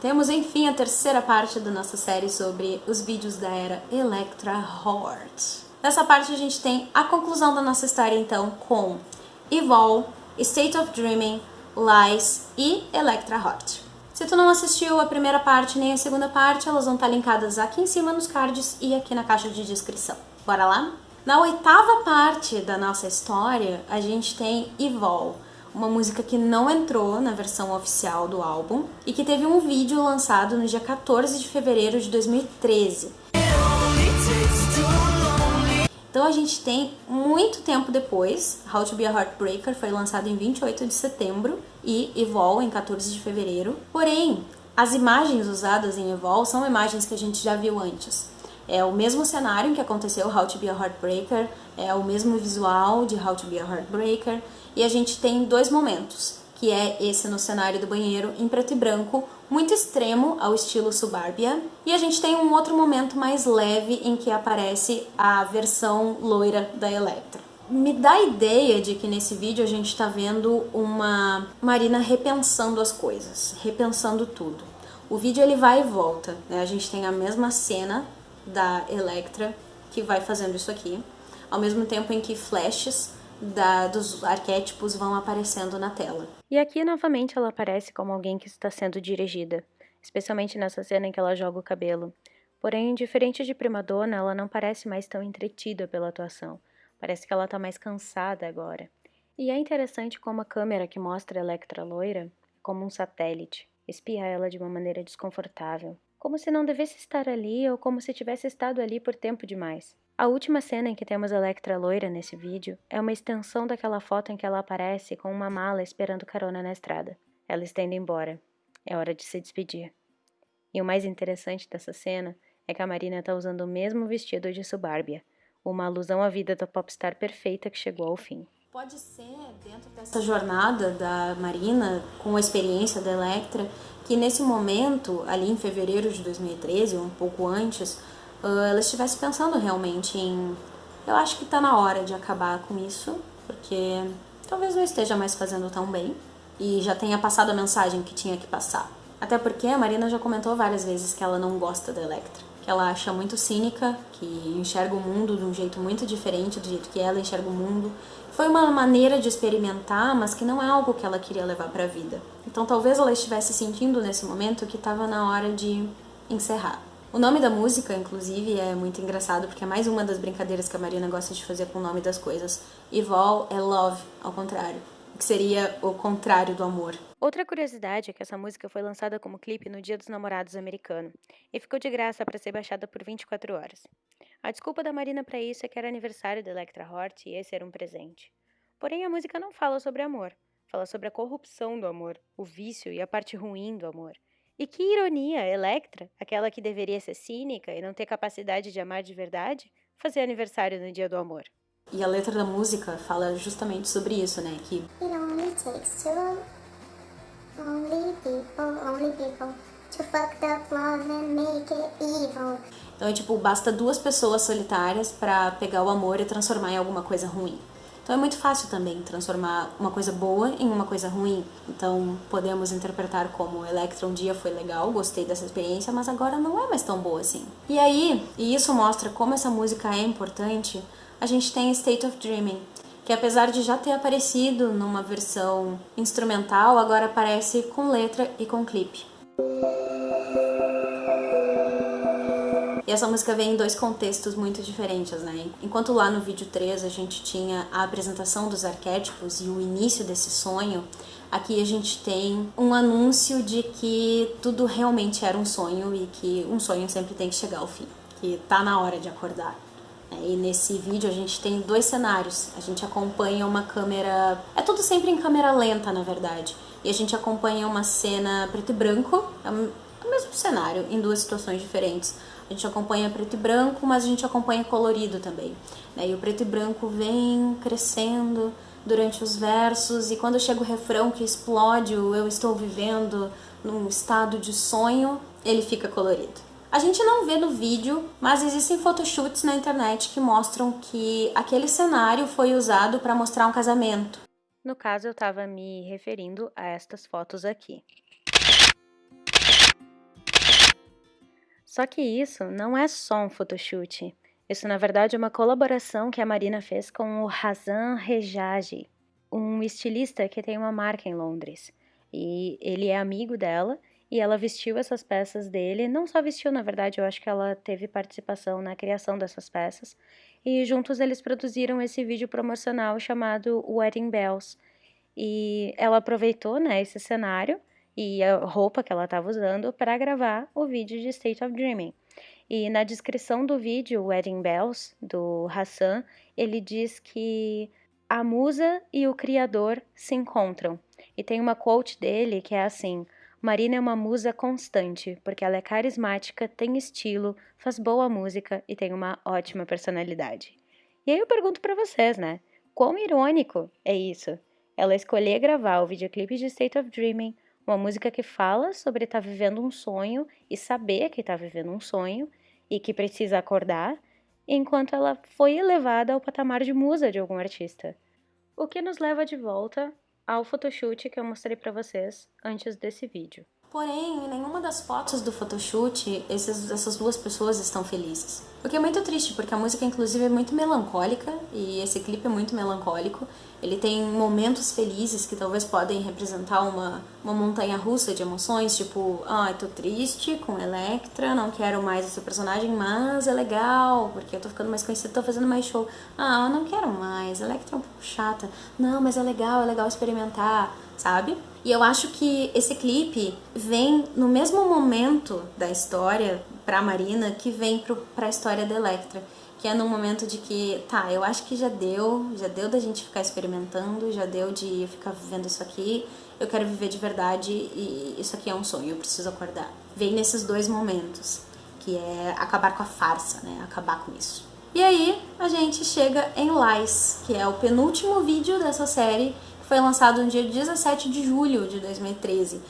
temos enfim a terceira parte da nossa série sobre os vídeos da era Electra Heart. Nessa parte a gente tem a conclusão da nossa história então com Evol, State of Dreaming, Lies e Electra Heart. Se tu não assistiu a primeira parte nem a segunda parte, elas vão estar linkadas aqui em cima nos cards e aqui na caixa de descrição. Bora lá? Na oitava parte da nossa história, a gente tem Evol, uma música que não entrou na versão oficial do álbum e que teve um vídeo lançado no dia 14 de fevereiro de 2013. Então a gente tem muito tempo depois, How to Be a Heartbreaker foi lançado em 28 de setembro e Evol em 14 de fevereiro. Porém, as imagens usadas em Evol são imagens que a gente já viu antes. É o mesmo cenário em que aconteceu How to Be a Heartbreaker, é o mesmo visual de How to Be a Heartbreaker, e a gente tem dois momentos, que é esse no cenário do banheiro em preto e branco, muito extremo ao estilo Suburbia, e a gente tem um outro momento mais leve em que aparece a versão loira da Electra. Me dá a ideia de que nesse vídeo a gente está vendo uma Marina repensando as coisas, repensando tudo. O vídeo ele vai e volta, né? A gente tem a mesma cena da Electra que vai fazendo isso aqui, ao mesmo tempo em que flashes da, dos arquétipos vão aparecendo na tela. E aqui novamente ela aparece como alguém que está sendo dirigida, especialmente nessa cena em que ela joga o cabelo. Porém, diferente de Primadonna, ela não parece mais tão entretida pela atuação. Parece que ela está mais cansada agora. E é interessante como a câmera que mostra a Electra loira é como um satélite, espia ela de uma maneira desconfortável como se não devesse estar ali ou como se tivesse estado ali por tempo demais. A última cena em que temos Electra loira nesse vídeo é uma extensão daquela foto em que ela aparece com uma mala esperando carona na estrada. Ela está indo embora. É hora de se despedir. E o mais interessante dessa cena é que a Marina está usando o mesmo vestido de Subárbia, uma alusão à vida da popstar perfeita que chegou ao fim. Pode ser, dentro dessa jornada da Marina, com a experiência da Electra, que nesse momento, ali em fevereiro de 2013, ou um pouco antes, ela estivesse pensando realmente em... Eu acho que está na hora de acabar com isso, porque talvez não esteja mais fazendo tão bem, e já tenha passado a mensagem que tinha que passar. Até porque a Marina já comentou várias vezes que ela não gosta da Electra que ela acha muito cínica, que enxerga o mundo de um jeito muito diferente do jeito que ela enxerga o mundo. Foi uma maneira de experimentar, mas que não é algo que ela queria levar para a vida. Então talvez ela estivesse sentindo nesse momento que estava na hora de encerrar. O nome da música, inclusive, é muito engraçado, porque é mais uma das brincadeiras que a Marina gosta de fazer com o nome das coisas. Evol é love, ao contrário que seria o contrário do amor. Outra curiosidade é que essa música foi lançada como clipe no Dia dos Namorados americano e ficou de graça para ser baixada por 24 horas. A desculpa da Marina para isso é que era aniversário da Electra Hort e esse era um presente. Porém, a música não fala sobre amor, fala sobre a corrupção do amor, o vício e a parte ruim do amor. E que ironia, Electra, aquela que deveria ser cínica e não ter capacidade de amar de verdade, fazer aniversário no dia do amor. E a letra da música fala justamente sobre isso, né? Que It only takes two, only people, only people to fuck love and make it evil. Então é tipo, basta duas pessoas solitárias para pegar o amor e transformar em alguma coisa ruim. Então é muito fácil também transformar uma coisa boa em uma coisa ruim. Então podemos interpretar como Electra um dia foi legal, gostei dessa experiência, mas agora não é mais tão boa assim. E aí, e isso mostra como essa música é importante a gente tem State of Dreaming, que apesar de já ter aparecido numa versão instrumental, agora aparece com letra e com clipe. E essa música vem em dois contextos muito diferentes, né? Enquanto lá no vídeo 3 a gente tinha a apresentação dos arquétipos e o início desse sonho, aqui a gente tem um anúncio de que tudo realmente era um sonho e que um sonho sempre tem que chegar ao fim, que tá na hora de acordar. E nesse vídeo a gente tem dois cenários. A gente acompanha uma câmera... É tudo sempre em câmera lenta, na verdade. E a gente acompanha uma cena preto e branco, é o mesmo cenário, em duas situações diferentes. A gente acompanha preto e branco, mas a gente acompanha colorido também. Né? E o preto e branco vem crescendo durante os versos, e quando chega o refrão que explode o eu estou vivendo num estado de sonho, ele fica colorido. A gente não vê no vídeo, mas existem photoshoots na internet que mostram que aquele cenário foi usado para mostrar um casamento. No caso, eu estava me referindo a estas fotos aqui. Só que isso não é só um photoshoot. Isso, na verdade, é uma colaboração que a Marina fez com o Hazan Rejaji, um estilista que tem uma marca em Londres. E ele é amigo dela e ela vestiu essas peças dele. Não só vestiu, na verdade, eu acho que ela teve participação na criação dessas peças. E juntos eles produziram esse vídeo promocional chamado Wedding Bells. E ela aproveitou né, esse cenário e a roupa que ela estava usando para gravar o vídeo de State of Dreaming. E na descrição do vídeo Wedding Bells, do Hassan, ele diz que a musa e o criador se encontram. E tem uma quote dele que é assim: Marina é uma musa constante, porque ela é carismática, tem estilo, faz boa música e tem uma ótima personalidade. E aí eu pergunto para vocês, né? Quão irônico é isso? Ela escolher gravar o videoclipe de State of Dreaming, uma música que fala sobre estar tá vivendo um sonho e saber que está vivendo um sonho e que precisa acordar, enquanto ela foi elevada ao patamar de musa de algum artista. O que nos leva de volta ao photoshoot que eu mostrei para vocês antes desse vídeo. Porém, em nenhuma das fotos do photoshoot esses, essas duas pessoas estão felizes. O que é muito triste, porque a música inclusive é muito melancólica e esse clipe é muito melancólico. Ele tem momentos felizes que talvez podem representar uma, uma montanha russa de emoções, tipo, ah, tô triste com Electra, não quero mais esse personagem, mas é legal, porque eu tô ficando mais conhecida, tô fazendo mais show. Ah, não quero mais, Electra é um pouco chata. Não, mas é legal, é legal experimentar, sabe? E eu acho que esse clipe vem no mesmo momento da história pra Marina que vem pro, pra história da Electra. Que é no momento de que, tá, eu acho que já deu, já deu da gente ficar experimentando, já deu de ficar vivendo isso aqui, eu quero viver de verdade e isso aqui é um sonho, eu preciso acordar. Vem nesses dois momentos, que é acabar com a farsa, né, acabar com isso. E aí a gente chega em Lies, que é o penúltimo vídeo dessa série foi lançado no dia 17 de julho de 2013.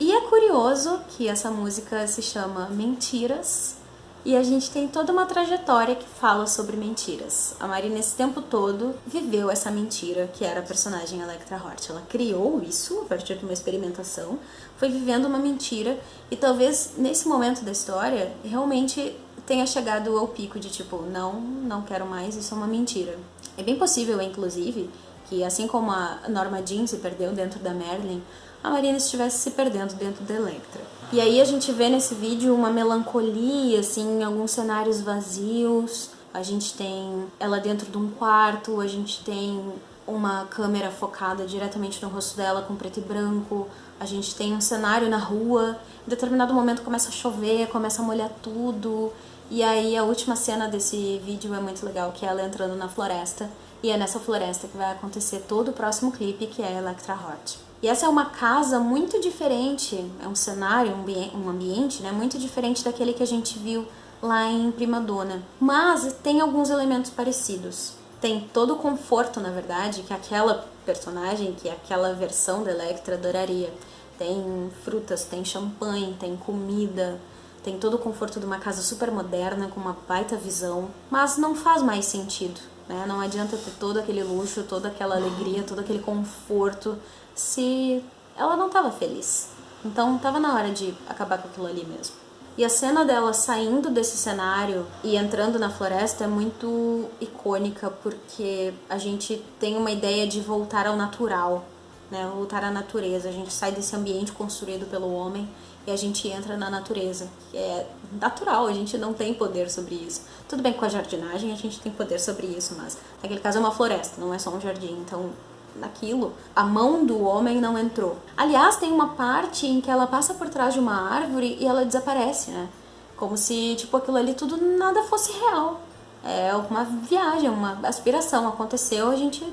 E é curioso que essa música se chama Mentiras e a gente tem toda uma trajetória que fala sobre mentiras. A Marina, esse tempo todo, viveu essa mentira que era a personagem Electra Hort. Ela criou isso a partir de uma experimentação, foi vivendo uma mentira e talvez nesse momento da história realmente tenha chegado ao pico de tipo, não, não quero mais, isso é uma mentira. É bem possível, inclusive, que assim como a Norma Jean se perdeu dentro da Merlin, a Marina estivesse se perdendo dentro da Electra. E aí a gente vê nesse vídeo uma melancolia, assim, alguns cenários vazios. A gente tem ela dentro de um quarto, a gente tem uma câmera focada diretamente no rosto dela com preto e branco. A gente tem um cenário na rua. Em determinado momento começa a chover, começa a molhar tudo. E aí a última cena desse vídeo é muito legal, que é ela entrando na floresta. E é nessa floresta que vai acontecer todo o próximo clipe, que é Electra Heart. E essa é uma casa muito diferente, é um cenário, um ambiente, né, muito diferente daquele que a gente viu lá em Prima Donna. Mas tem alguns elementos parecidos. Tem todo o conforto, na verdade, que aquela personagem, que aquela versão da Electra adoraria. Tem frutas, tem champanhe, tem comida, tem todo o conforto de uma casa super moderna, com uma baita visão, mas não faz mais sentido. Né? Não adianta ter todo aquele luxo, toda aquela alegria, todo aquele conforto, se ela não estava feliz. Então estava na hora de acabar com aquilo ali mesmo. E a cena dela saindo desse cenário e entrando na floresta é muito icônica porque a gente tem uma ideia de voltar ao natural, né? Voltar à natureza. A gente sai desse ambiente construído pelo homem e a gente entra na natureza, que é natural, a gente não tem poder sobre isso. Tudo bem com a jardinagem a gente tem poder sobre isso, mas naquele caso é uma floresta, não é só um jardim, então naquilo, a mão do homem não entrou. Aliás, tem uma parte em que ela passa por trás de uma árvore e ela desaparece, né? Como se, tipo, aquilo ali tudo nada fosse real. É uma viagem, uma aspiração. Aconteceu, a gente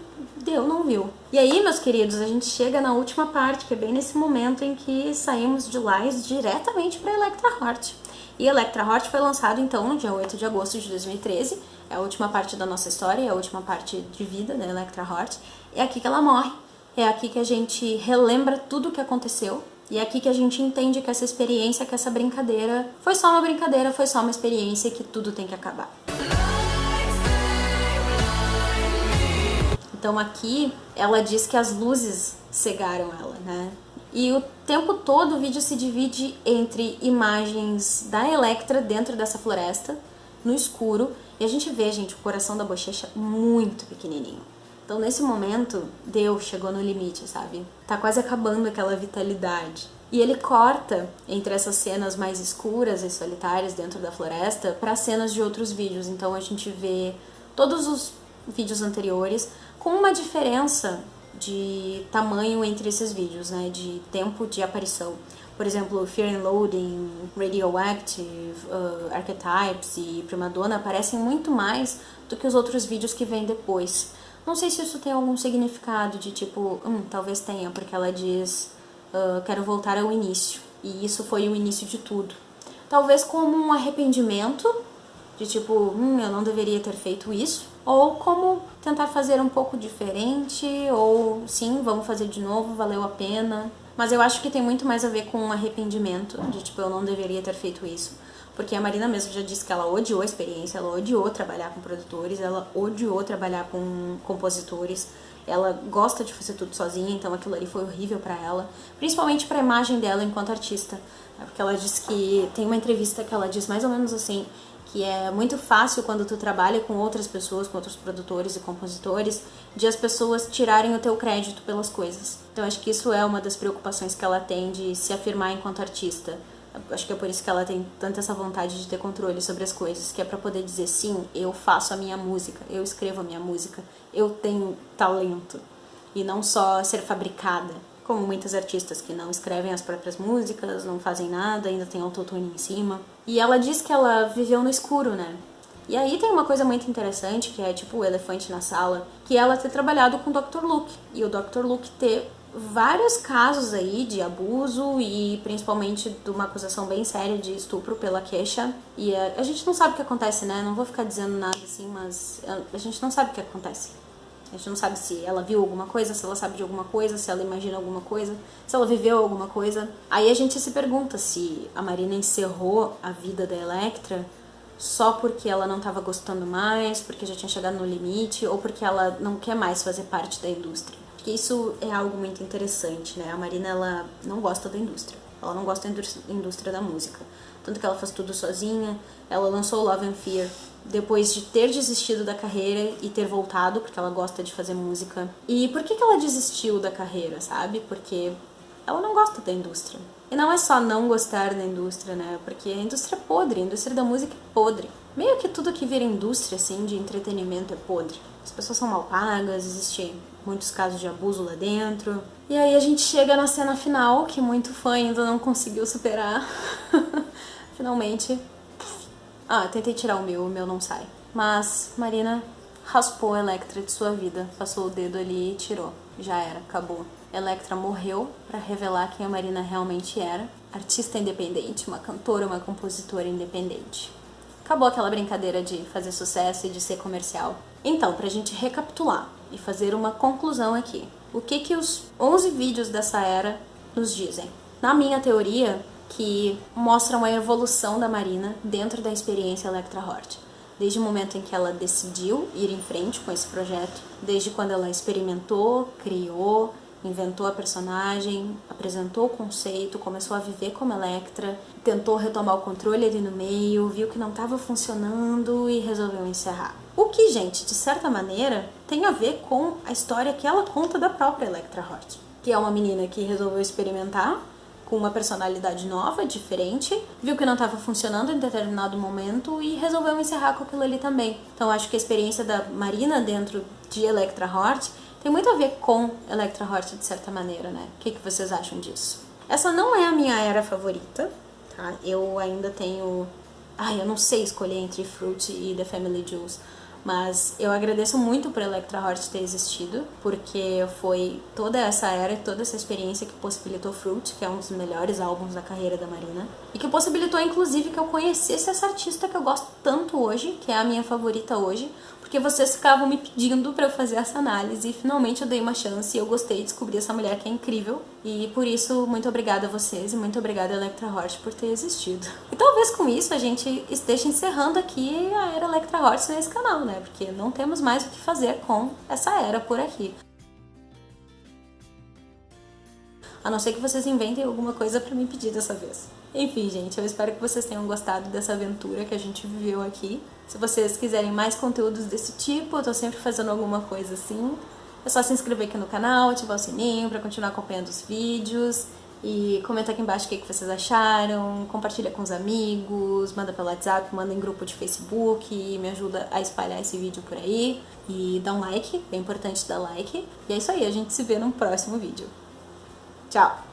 deu, não viu. E aí, meus queridos, a gente chega na última parte, que é bem nesse momento em que saímos de Lies diretamente para Electra Heart. E Electra Heart foi lançado então no dia 8 de agosto de 2013. É a última parte da nossa história, é a última parte de vida da Electra Heart. É aqui que ela morre. É aqui que a gente relembra tudo o que aconteceu. E é aqui que a gente entende que essa experiência, que essa brincadeira foi só uma brincadeira, foi só uma experiência que tudo tem que acabar. Então aqui ela diz que as luzes cegaram ela, né? E o tempo todo o vídeo se divide entre imagens da Electra dentro dessa floresta, no escuro, e a gente vê, gente, o coração da bochecha muito pequenininho. Então, nesse momento, Deus chegou no limite, sabe? Tá quase acabando aquela vitalidade. E ele corta entre essas cenas mais escuras e solitárias dentro da floresta para cenas de outros vídeos. Então, a gente vê todos os vídeos anteriores com uma diferença de tamanho entre esses vídeos, né? De tempo de aparição. Por exemplo, Fear and Loading, Radioactive, uh, Archetypes e Primadonna aparecem muito mais do que os outros vídeos que vêm depois. Não sei se isso tem algum significado de tipo, hum, talvez tenha, porque ela diz uh, quero voltar ao início. E isso foi o início de tudo. Talvez como um arrependimento, de tipo, hum, eu não deveria ter feito isso. Ou como tentar fazer um pouco diferente, ou sim, vamos fazer de novo, valeu a pena. Mas eu acho que tem muito mais a ver com um arrependimento, de tipo, eu não deveria ter feito isso. Porque a Marina mesmo já disse que ela odiou a experiência, ela odiou trabalhar com produtores, ela odiou trabalhar com compositores, ela gosta de fazer tudo sozinha, então aquilo ali foi horrível para ela, principalmente para a imagem dela enquanto artista. Porque ela diz que tem uma entrevista que ela diz mais ou menos assim, que é muito fácil quando tu trabalha com outras pessoas, com outros produtores e compositores, de as pessoas tirarem o teu crédito pelas coisas. Então acho que isso é uma das preocupações que ela tem de se afirmar enquanto artista. Acho que é por isso que ela tem tanta essa vontade de ter controle sobre as coisas, que é para poder dizer sim, eu faço a minha música, eu escrevo a minha música, eu tenho talento e não só ser fabricada, como muitos artistas que não escrevem as próprias músicas, não fazem nada, ainda tem autotune em cima. E ela diz que ela viveu no escuro, né? E aí tem uma coisa muito interessante, que é tipo o elefante na sala, que ela ter trabalhado com o Dr. Luke. E o Dr. Luke ter vários casos aí de abuso e principalmente de uma acusação bem séria de estupro pela queixa. E a, a gente não sabe o que acontece, né? Não vou ficar dizendo nada assim, mas a, a gente não sabe o que acontece. A gente não sabe se ela viu alguma coisa, se ela sabe de alguma coisa, se ela imagina alguma coisa, se ela viveu alguma coisa. Aí a gente se pergunta se a Marina encerrou a vida da Electra só porque ela não estava gostando mais, porque já tinha chegado no limite, ou porque ela não quer mais fazer parte da indústria. Porque isso é algo muito interessante, né? A Marina, ela não gosta da indústria. Ela não gosta da indústria da música. Tanto que ela faz tudo sozinha. Ela lançou Love and Fear depois de ter desistido da carreira e ter voltado, porque ela gosta de fazer música. E por que, que ela desistiu da carreira, sabe? Porque ela não gosta da indústria. E não é só não gostar da indústria, né? Porque a indústria é podre, a indústria da música é podre. Meio que tudo que vira indústria, assim, de entretenimento é podre. As pessoas são mal pagas, existem muitos casos de abuso lá dentro. E aí a gente chega na cena final, que muito fã ainda não conseguiu superar. Finalmente. Ah, tentei tirar o meu, o meu não sai. Mas Marina raspou a Electra de sua vida, passou o dedo ali e tirou. Já era, acabou. Electra morreu para revelar quem a Marina realmente era. Artista independente, uma cantora, uma compositora independente. Acabou aquela brincadeira de fazer sucesso e de ser comercial. Então, pra gente recapitular e fazer uma conclusão aqui. O que que os 11 vídeos dessa era nos dizem? Na minha teoria, que mostram a evolução da Marina dentro da experiência Electra Hort. Desde o momento em que ela decidiu ir em frente com esse projeto, desde quando ela experimentou, criou, inventou a personagem, apresentou o conceito, começou a viver como Electra, tentou retomar o controle ali no meio, viu que não estava funcionando e resolveu encerrar. O que, gente, de certa maneira, tem a ver com a história que ela conta da própria Electra Hort, que é uma menina que resolveu experimentar com uma personalidade nova, diferente, viu que não estava funcionando em determinado momento e resolveu encerrar com aquilo ali também. Então acho que a experiência da Marina dentro de Electra Hort tem muito a ver com Electra Hort de certa maneira, né? O que, que vocês acham disso? Essa não é a minha era favorita, tá? Eu ainda tenho... Ai, eu não sei escolher entre Fruit e The Family Jewels. Mas eu agradeço muito por Electra Hort ter existido, porque foi toda essa era, toda essa experiência que possibilitou Fruit, que é um dos melhores álbuns da carreira da Marina, e que possibilitou inclusive que eu conhecesse essa artista que eu gosto tanto hoje, que é a minha favorita hoje, porque vocês ficavam me pedindo para eu fazer essa análise e finalmente eu dei uma chance e eu gostei de descobrir essa mulher que é incrível. E por isso, muito obrigada a vocês e muito obrigada Electra Hort por ter existido. E talvez com isso a gente esteja encerrando aqui a era Electra Hort nesse canal, né? Porque não temos mais o que fazer com essa era por aqui. A não ser que vocês inventem alguma coisa para me pedir dessa vez. Enfim, gente, eu espero que vocês tenham gostado dessa aventura que a gente viveu aqui. Se vocês quiserem mais conteúdos desse tipo, eu tô sempre fazendo alguma coisa assim. É só se inscrever aqui no canal, ativar o sininho para continuar acompanhando os vídeos. E comenta aqui embaixo o que, que vocês acharam, compartilha com os amigos, manda pelo WhatsApp, manda em grupo de Facebook, me ajuda a espalhar esse vídeo por aí. E dá um like, é importante dar like. E é isso aí, a gente se vê no próximo vídeo. Tchau!